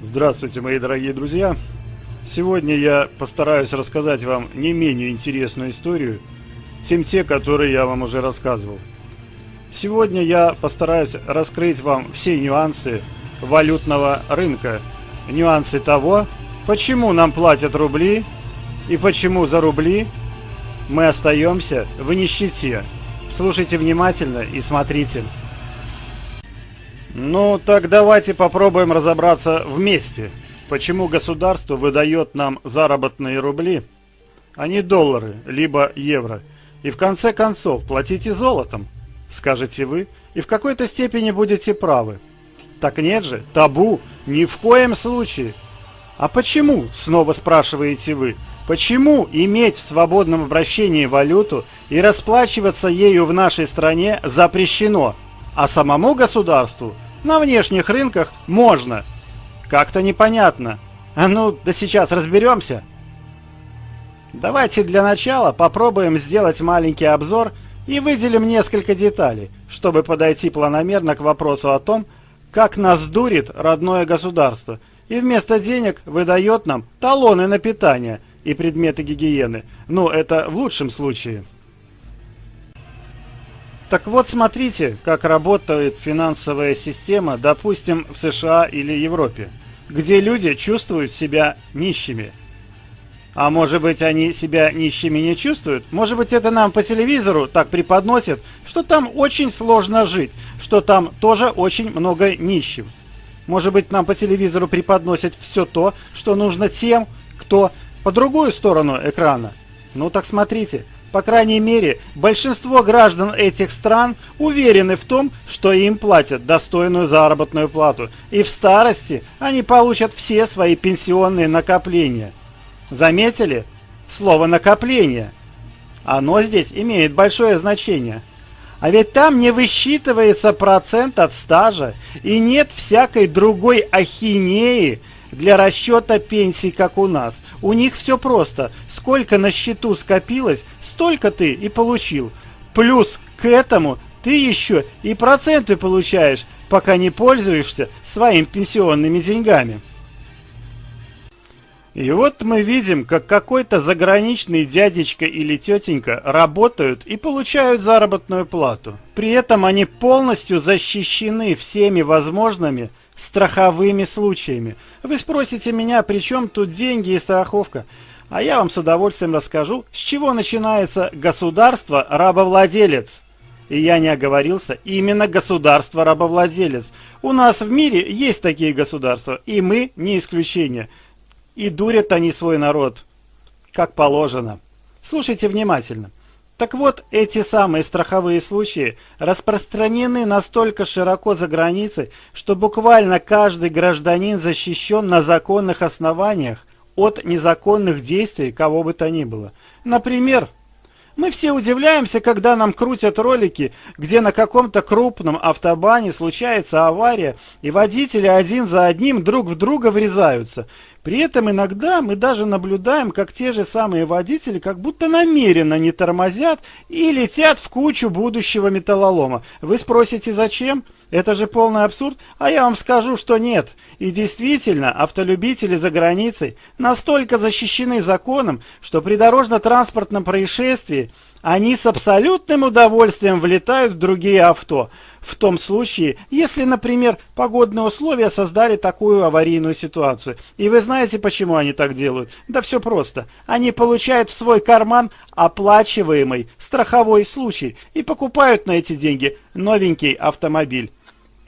Здравствуйте, мои дорогие друзья! Сегодня я постараюсь рассказать вам не менее интересную историю, чем те, которые я вам уже рассказывал. Сегодня я постараюсь раскрыть вам все нюансы валютного рынка, нюансы того, почему нам платят рубли и почему за рубли мы остаемся в нищете. Слушайте внимательно и смотрите. Ну, так давайте попробуем разобраться вместе. Почему государство выдает нам заработные рубли, а не доллары, либо евро? И в конце концов, платите золотом, скажете вы, и в какой-то степени будете правы. Так нет же, табу, ни в коем случае. А почему, снова спрашиваете вы, почему иметь в свободном обращении валюту и расплачиваться ею в нашей стране запрещено, а самому государству – на внешних рынках можно. Как-то непонятно. А ну, да сейчас разберемся. Давайте для начала попробуем сделать маленький обзор и выделим несколько деталей, чтобы подойти планомерно к вопросу о том, как нас дурит родное государство и вместо денег выдает нам талоны на питание и предметы гигиены. Ну, это в лучшем случае. Так вот, смотрите, как работает финансовая система, допустим, в США или Европе, где люди чувствуют себя нищими. А может быть, они себя нищими не чувствуют? Может быть, это нам по телевизору так преподносят, что там очень сложно жить, что там тоже очень много нищих. Может быть, нам по телевизору преподносят все то, что нужно тем, кто по другую сторону экрана. Ну так смотрите, по крайней мере, большинство граждан этих стран уверены в том, что им платят достойную заработную плату, и в старости они получат все свои пенсионные накопления. Заметили? Слово «накопление». Оно здесь имеет большое значение. А ведь там не высчитывается процент от стажа, и нет всякой другой ахинеи для расчета пенсий, как у нас. У них все просто. Сколько на счету скопилось, столько ты и получил. Плюс к этому ты еще и проценты получаешь, пока не пользуешься своими пенсионными деньгами. И вот мы видим, как какой-то заграничный дядечка или тетенька работают и получают заработную плату. При этом они полностью защищены всеми возможными страховыми случаями. Вы спросите меня, при чем тут деньги и страховка? А я вам с удовольствием расскажу, с чего начинается государство-рабовладелец. И я не оговорился, именно государство-рабовладелец. У нас в мире есть такие государства, и мы не исключение. И дурят они свой народ, как положено. Слушайте внимательно. Так вот, эти самые страховые случаи распространены настолько широко за границей, что буквально каждый гражданин защищен на законных основаниях, от незаконных действий кого бы то ни было. Например, мы все удивляемся, когда нам крутят ролики, где на каком-то крупном автобане случается авария, и водители один за одним друг в друга врезаются. При этом иногда мы даже наблюдаем, как те же самые водители как будто намеренно не тормозят и летят в кучу будущего металлолома. Вы спросите, зачем? Это же полный абсурд, а я вам скажу, что нет. И действительно, автолюбители за границей настолько защищены законом, что при дорожно-транспортном происшествии они с абсолютным удовольствием влетают в другие авто. В том случае, если, например, погодные условия создали такую аварийную ситуацию. И вы знаете, почему они так делают? Да все просто. Они получают в свой карман оплачиваемый страховой случай и покупают на эти деньги новенький автомобиль.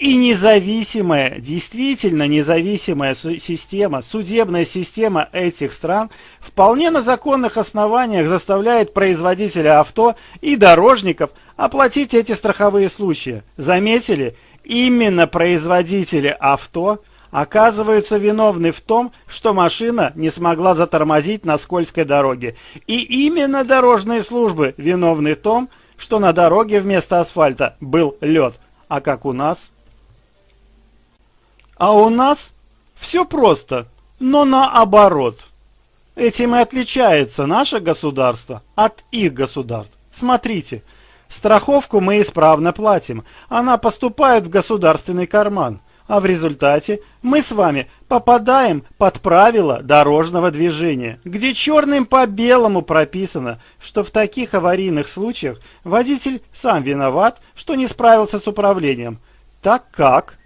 И независимая, действительно независимая система, судебная система этих стран вполне на законных основаниях заставляет производителя авто и дорожников оплатить эти страховые случаи. Заметили? Именно производители авто оказываются виновны в том, что машина не смогла затормозить на скользкой дороге. И именно дорожные службы виновны в том, что на дороге вместо асфальта был лед. А как у нас? А у нас все просто, но наоборот. Этим и отличается наше государство от их государств. Смотрите, страховку мы исправно платим, она поступает в государственный карман, а в результате мы с вами попадаем под правила дорожного движения, где черным по белому прописано, что в таких аварийных случаях водитель сам виноват, что не справился с управлением. Так как?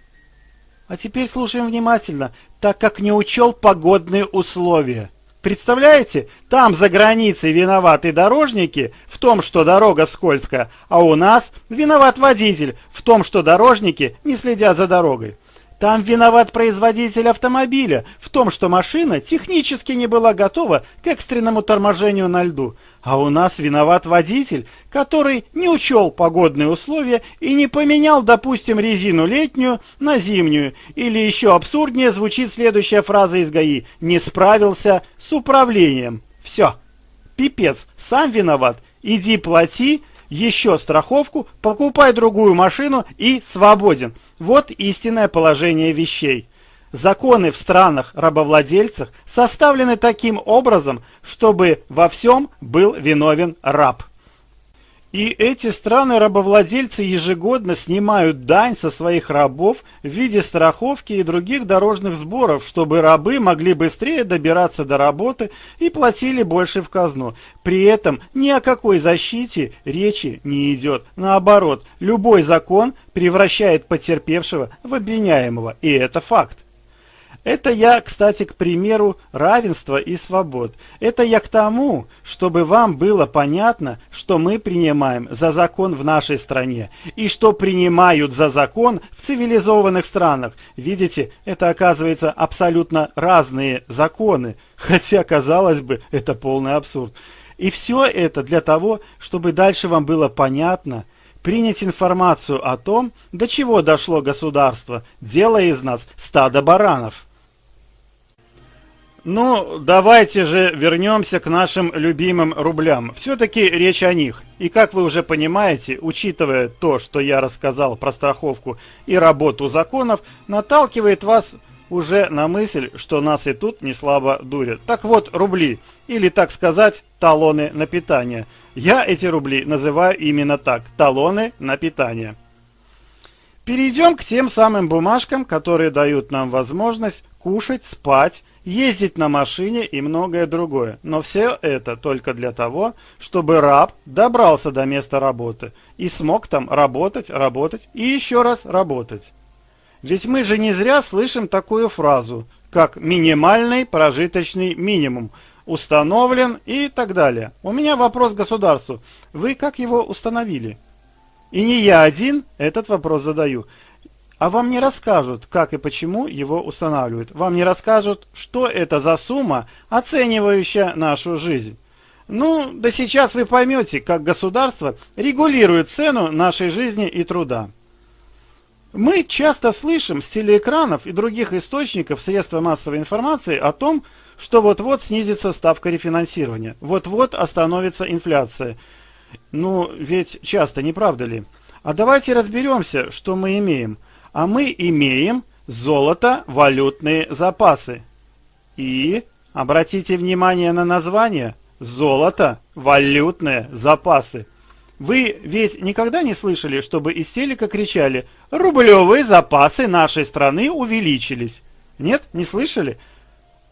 А теперь слушаем внимательно, так как не учел погодные условия. Представляете, там за границей виноваты дорожники в том, что дорога скользкая, а у нас виноват водитель в том, что дорожники не следят за дорогой. Там виноват производитель автомобиля в том, что машина технически не была готова к экстренному торможению на льду. А у нас виноват водитель, который не учел погодные условия и не поменял, допустим, резину летнюю на зимнюю. Или еще абсурднее звучит следующая фраза из ГАИ «не справился с управлением». Все. Пипец, сам виноват. Иди плати, еще страховку, покупай другую машину и свободен. Вот истинное положение вещей. Законы в странах-рабовладельцах составлены таким образом, чтобы во всем был виновен раб. И эти страны-рабовладельцы ежегодно снимают дань со своих рабов в виде страховки и других дорожных сборов, чтобы рабы могли быстрее добираться до работы и платили больше в казну. При этом ни о какой защите речи не идет. Наоборот, любой закон превращает потерпевшего в обвиняемого, и это факт. Это я, кстати, к примеру равенства и свобод. Это я к тому, чтобы вам было понятно, что мы принимаем за закон в нашей стране и что принимают за закон в цивилизованных странах. Видите, это оказывается абсолютно разные законы, хотя, казалось бы, это полный абсурд. И все это для того, чтобы дальше вам было понятно, принять информацию о том, до чего дошло государство, делая из нас стадо баранов. Ну, давайте же вернемся к нашим любимым рублям. Все-таки речь о них. И как вы уже понимаете, учитывая то, что я рассказал про страховку и работу законов, наталкивает вас уже на мысль, что нас и тут не слабо дурят. Так вот, рубли, или так сказать, талоны на питание. Я эти рубли называю именно так, талоны на питание. Перейдем к тем самым бумажкам, которые дают нам возможность кушать, спать, ездить на машине и многое другое. Но все это только для того, чтобы раб добрался до места работы и смог там работать, работать и еще раз работать. Ведь мы же не зря слышим такую фразу, как «минимальный прожиточный минимум», установлен и так далее. У меня вопрос государству. Вы как его установили? И не я один этот вопрос задаю. А вам не расскажут, как и почему его устанавливают. Вам не расскажут, что это за сумма, оценивающая нашу жизнь. Ну, да сейчас вы поймете, как государство регулирует цену нашей жизни и труда. Мы часто слышим с телеэкранов и других источников средства массовой информации о том, что вот-вот снизится ставка рефинансирования, вот-вот остановится инфляция. Ну, ведь часто, не правда ли? А давайте разберемся, что мы имеем – а мы имеем золото-валютные запасы. И, обратите внимание на название, золото-валютные запасы. Вы ведь никогда не слышали, чтобы из телека кричали «Рублевые запасы нашей страны увеличились». Нет, не слышали?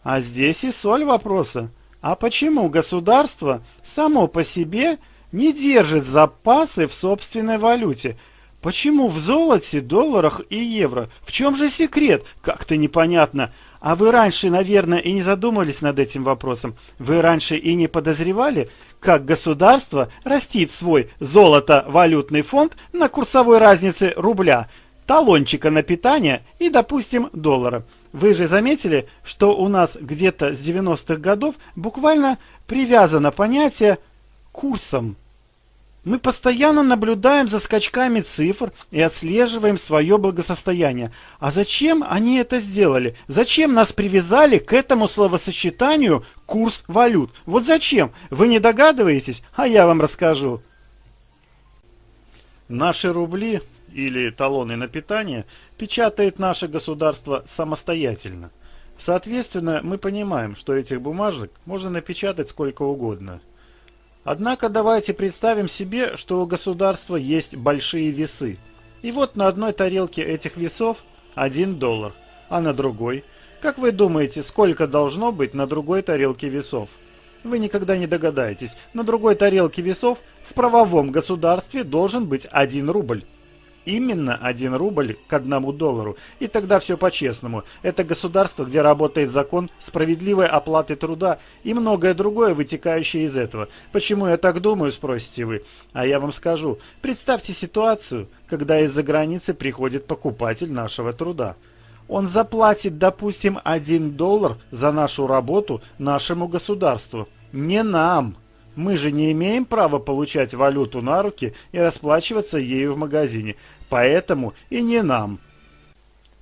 А здесь и соль вопроса. А почему государство само по себе не держит запасы в собственной валюте – Почему в золоте, долларах и евро? В чем же секрет? Как-то непонятно. А вы раньше, наверное, и не задумывались над этим вопросом. Вы раньше и не подозревали, как государство растит свой золото-валютный фонд на курсовой разнице рубля, талончика на питание и, допустим, доллара. Вы же заметили, что у нас где-то с 90-х годов буквально привязано понятие курсом мы постоянно наблюдаем за скачками цифр и отслеживаем свое благосостояние. А зачем они это сделали? Зачем нас привязали к этому словосочетанию курс валют? Вот зачем? Вы не догадываетесь? А я вам расскажу. Наши рубли или талоны на питание печатает наше государство самостоятельно. Соответственно, мы понимаем, что этих бумажек можно напечатать сколько угодно – Однако давайте представим себе, что у государства есть большие весы. И вот на одной тарелке этих весов 1 доллар, а на другой, Как вы думаете, сколько должно быть на другой тарелке весов? Вы никогда не догадаетесь. На другой тарелке весов в правовом государстве должен быть 1 рубль. Именно 1 рубль к одному доллару. И тогда все по-честному. Это государство, где работает закон справедливой оплаты труда и многое другое, вытекающее из этого. Почему я так думаю, спросите вы. А я вам скажу. Представьте ситуацию, когда из-за границы приходит покупатель нашего труда. Он заплатит, допустим, 1 доллар за нашу работу нашему государству. Не нам. Мы же не имеем права получать валюту на руки и расплачиваться ею в магазине. Поэтому и не нам.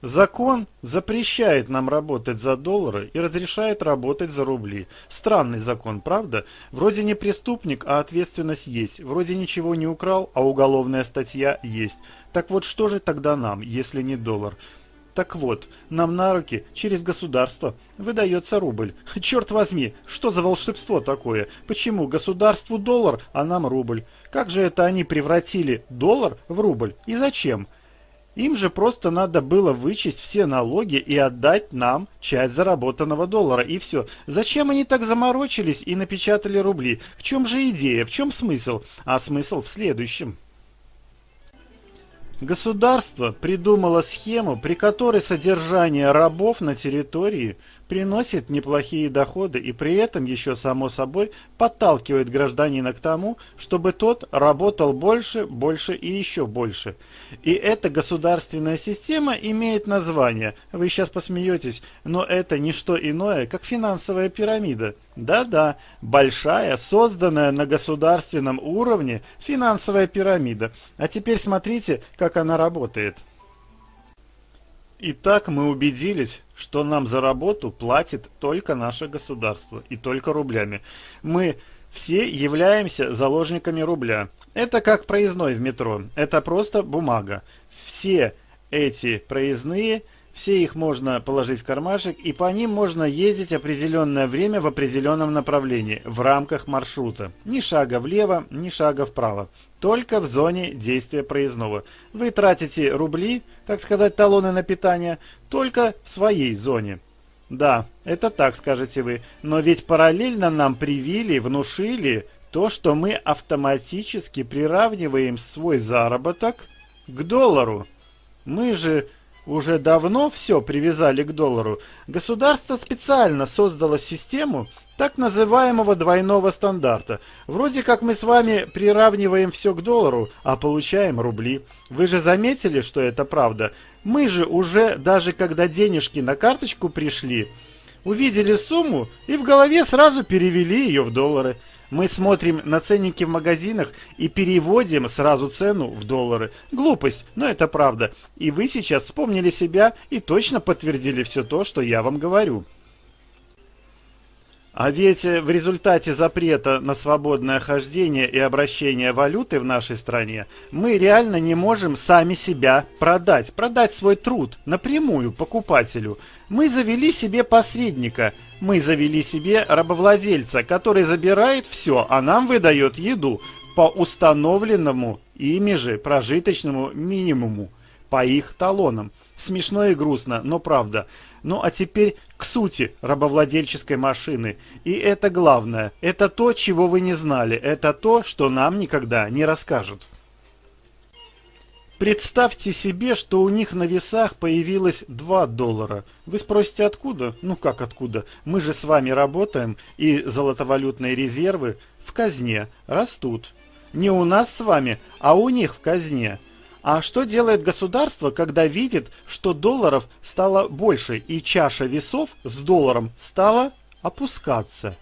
Закон запрещает нам работать за доллары и разрешает работать за рубли. Странный закон, правда? Вроде не преступник, а ответственность есть. Вроде ничего не украл, а уголовная статья есть. Так вот что же тогда нам, если не доллар? Так вот, нам на руки через государство выдается рубль. Черт возьми, что за волшебство такое? Почему государству доллар, а нам рубль? Как же это они превратили доллар в рубль? И зачем? Им же просто надо было вычесть все налоги и отдать нам часть заработанного доллара, и все. Зачем они так заморочились и напечатали рубли? В чем же идея, в чем смысл? А смысл в следующем. Государство придумало схему, при которой содержание рабов на территории приносит неплохие доходы и при этом еще само собой подталкивает гражданина к тому, чтобы тот работал больше, больше и еще больше. И эта государственная система имеет название, вы сейчас посмеетесь, но это не что иное, как финансовая пирамида. Да-да, большая, созданная на государственном уровне финансовая пирамида. А теперь смотрите, как она работает. Итак, мы убедились, что нам за работу платит только наше государство и только рублями. Мы все являемся заложниками рубля. Это как проездной в метро. Это просто бумага. Все эти проездные все их можно положить в кармашек, и по ним можно ездить определенное время в определенном направлении, в рамках маршрута. Ни шага влево, ни шага вправо. Только в зоне действия проездного. Вы тратите рубли, так сказать, талоны на питание, только в своей зоне. Да, это так, скажете вы, но ведь параллельно нам привили, внушили то, что мы автоматически приравниваем свой заработок к доллару. Мы же уже давно все привязали к доллару, государство специально создало систему так называемого двойного стандарта. Вроде как мы с вами приравниваем все к доллару, а получаем рубли. Вы же заметили, что это правда? Мы же уже, даже когда денежки на карточку пришли, увидели сумму и в голове сразу перевели ее в доллары. Мы смотрим на ценники в магазинах и переводим сразу цену в доллары. Глупость, но это правда. И вы сейчас вспомнили себя и точно подтвердили все то, что я вам говорю. А ведь в результате запрета на свободное хождение и обращение валюты в нашей стране мы реально не можем сами себя продать, продать свой труд напрямую покупателю. Мы завели себе посредника, мы завели себе рабовладельца, который забирает все, а нам выдает еду по установленному ими же прожиточному минимуму, по их талонам. Смешно и грустно, но правда. Ну а теперь к сути рабовладельческой машины. И это главное. Это то, чего вы не знали. Это то, что нам никогда не расскажут. Представьте себе, что у них на весах появилось 2 доллара. Вы спросите, откуда? Ну как откуда? Мы же с вами работаем, и золотовалютные резервы в казне растут. Не у нас с вами, а у них в казне. А что делает государство, когда видит, что долларов стало больше и чаша весов с долларом стала опускаться?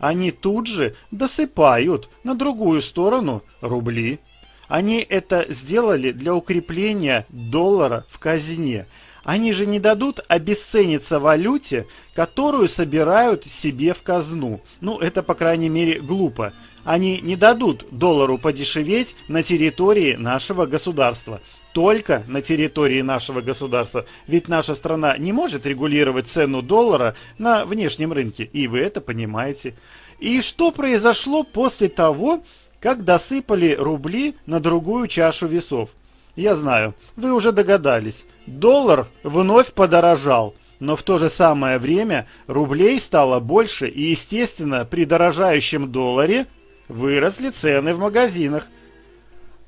Они тут же досыпают на другую сторону рубли. Они это сделали для укрепления доллара в казне. Они же не дадут обесцениться валюте, которую собирают себе в казну. Ну, это, по крайней мере, глупо. Они не дадут доллару подешеветь на территории нашего государства. Только на территории нашего государства. Ведь наша страна не может регулировать цену доллара на внешнем рынке. И вы это понимаете. И что произошло после того, как досыпали рубли на другую чашу весов? Я знаю, вы уже догадались. Доллар вновь подорожал. Но в то же самое время рублей стало больше и, естественно, при дорожающем долларе выросли цены в магазинах.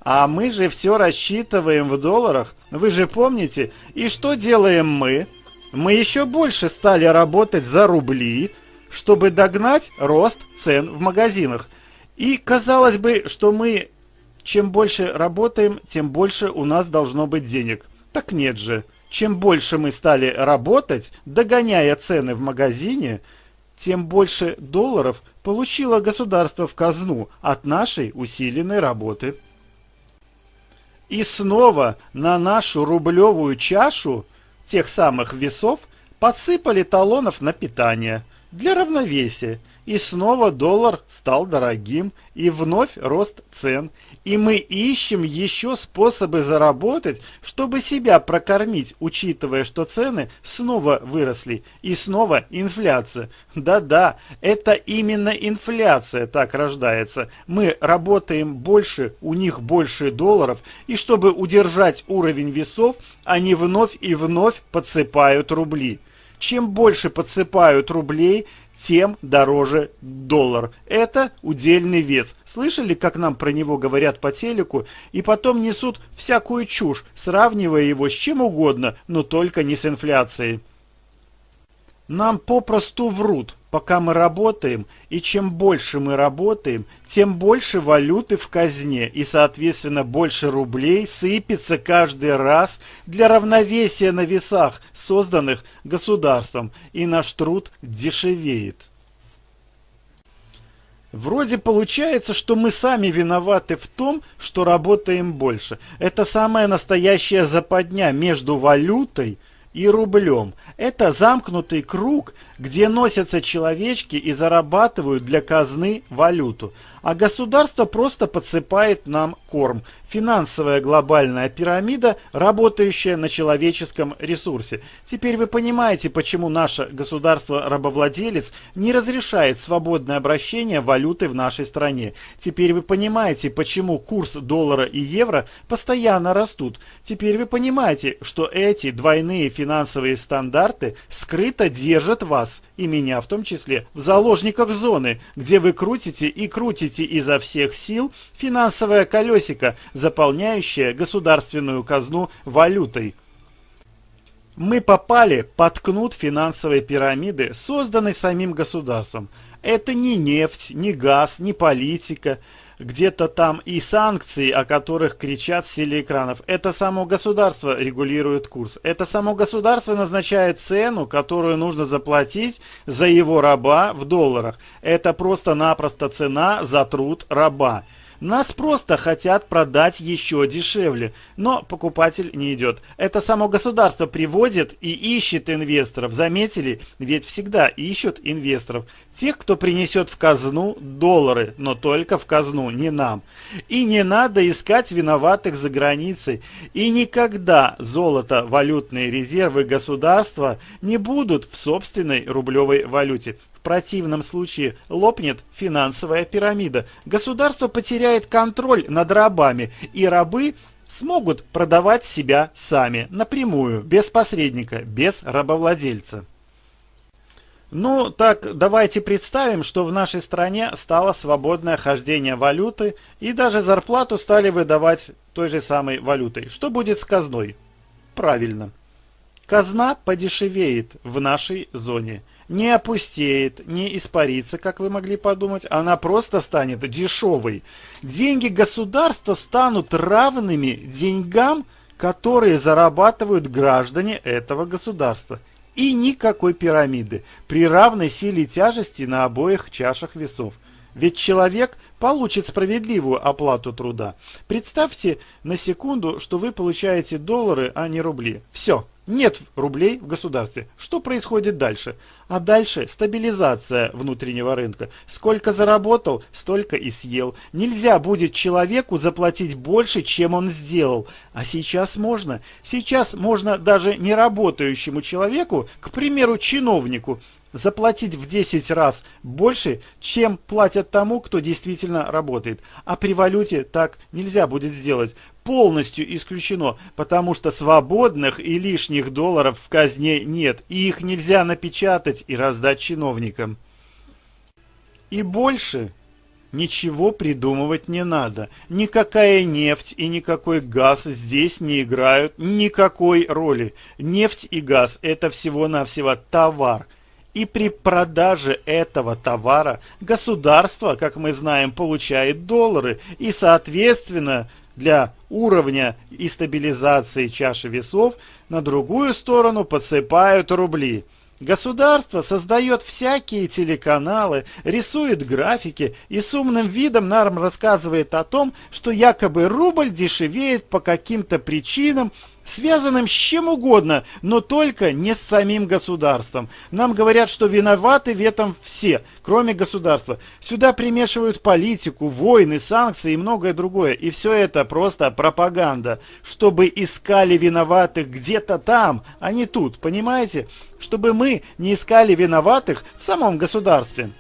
А мы же все рассчитываем в долларах, вы же помните. И что делаем мы? Мы еще больше стали работать за рубли, чтобы догнать рост цен в магазинах. И казалось бы, что мы чем больше работаем, тем больше у нас должно быть денег. Так нет же. Чем больше мы стали работать, догоняя цены в магазине, тем больше долларов получило государство в казну от нашей усиленной работы. И снова на нашу рублевую чашу тех самых весов подсыпали талонов на питание для равновесия. И снова доллар стал дорогим, и вновь рост цен, и мы ищем еще способы заработать, чтобы себя прокормить, учитывая, что цены снова выросли и снова инфляция. Да-да, это именно инфляция так рождается. Мы работаем больше, у них больше долларов, и чтобы удержать уровень весов, они вновь и вновь подсыпают рубли. Чем больше подсыпают рублей, тем дороже доллар. Это удельный вес. Слышали, как нам про него говорят по телеку, и потом несут всякую чушь, сравнивая его с чем угодно, но только не с инфляцией. Нам попросту врут, пока мы работаем, и чем больше мы работаем, тем больше валюты в казне, и, соответственно, больше рублей сыпется каждый раз для равновесия на весах, созданных государством, и наш труд дешевеет. Вроде получается, что мы сами виноваты в том, что работаем больше. Это самая настоящая западня между валютой и рублем. Это замкнутый круг, где носятся человечки и зарабатывают для казны валюту. А государство просто подсыпает нам корм. Финансовая глобальная пирамида, работающая на человеческом ресурсе. Теперь вы понимаете, почему наше государство-рабовладелец не разрешает свободное обращение валюты в нашей стране. Теперь вы понимаете, почему курс доллара и евро постоянно растут. Теперь вы понимаете, что эти двойные финансовые стандарты скрыто держат вас, и меня в том числе, в заложниках зоны, где вы крутите и крутите изо всех сил финансовое колесико, заполняющая государственную казну валютой. Мы попали под кнут финансовой пирамиды, созданной самим государством. Это не нефть, не газ, не политика, где-то там и санкции, о которых кричат с телеэкранов. Это само государство регулирует курс. Это само государство назначает цену, которую нужно заплатить за его раба в долларах. Это просто-напросто цена за труд раба. Нас просто хотят продать еще дешевле, но покупатель не идет. Это само государство приводит и ищет инвесторов. Заметили? Ведь всегда ищут инвесторов. Тех, кто принесет в казну доллары, но только в казну, не нам. И не надо искать виноватых за границей. И никогда золото, валютные резервы государства не будут в собственной рублевой валюте. В противном случае лопнет финансовая пирамида. Государство потеряет контроль над рабами, и рабы смогут продавать себя сами, напрямую, без посредника, без рабовладельца. Ну, так давайте представим, что в нашей стране стало свободное хождение валюты, и даже зарплату стали выдавать той же самой валютой. Что будет с казной? Правильно. Казна подешевеет в нашей зоне не опустеет, не испарится, как вы могли подумать, она просто станет дешевой. Деньги государства станут равными деньгам, которые зарабатывают граждане этого государства. И никакой пирамиды при равной силе тяжести на обоих чашах весов. Ведь человек получит справедливую оплату труда. Представьте на секунду, что вы получаете доллары, а не рубли. Все, нет рублей в государстве. Что происходит дальше? А дальше стабилизация внутреннего рынка. Сколько заработал, столько и съел. Нельзя будет человеку заплатить больше, чем он сделал. А сейчас можно. Сейчас можно даже не работающему человеку, к примеру, чиновнику, заплатить в 10 раз больше, чем платят тому, кто действительно работает. А при валюте так нельзя будет сделать. Полностью исключено, потому что свободных и лишних долларов в казне нет, и их нельзя напечатать и раздать чиновникам. И больше Ничего придумывать не надо. Никакая нефть и никакой газ здесь не играют никакой роли. Нефть и газ – это всего-навсего товар. И при продаже этого товара государство, как мы знаем, получает доллары. И, соответственно, для уровня и стабилизации чаши весов на другую сторону подсыпают рубли. Государство создает всякие телеканалы, рисует графики и с умным видом нам рассказывает о том, что якобы рубль дешевеет по каким-то причинам, связанным с чем угодно, но только не с самим государством. Нам говорят, что виноваты в этом все, кроме государства. Сюда примешивают политику, войны, санкции и многое другое. И все это просто пропаганда, чтобы искали виноватых где-то там, а не тут, понимаете? Чтобы мы не искали виноватых в самом государстве.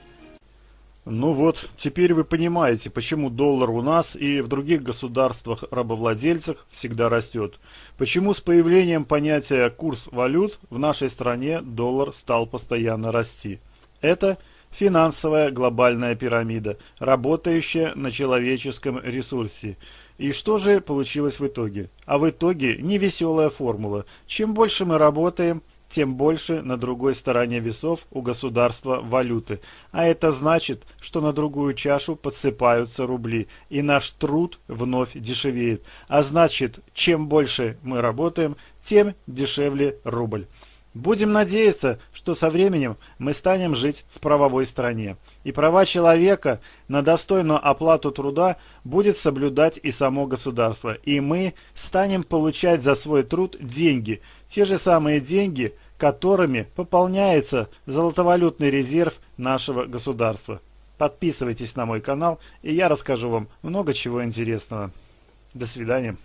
Ну вот, теперь вы понимаете, почему доллар у нас и в других государствах-рабовладельцах всегда растет. Почему с появлением понятия «курс валют» в нашей стране доллар стал постоянно расти. Это финансовая глобальная пирамида, работающая на человеческом ресурсе. И что же получилось в итоге? А в итоге невеселая формула. Чем больше мы работаем, тем больше на другой стороне весов у государства валюты. А это значит, что на другую чашу подсыпаются рубли, и наш труд вновь дешевеет. А значит, чем больше мы работаем, тем дешевле рубль. Будем надеяться, что со временем мы станем жить в правовой стране. И права человека на достойную оплату труда будет соблюдать и само государство. И мы станем получать за свой труд деньги. Те же самые деньги, которыми пополняется золотовалютный резерв нашего государства. Подписывайтесь на мой канал, и я расскажу вам много чего интересного. До свидания.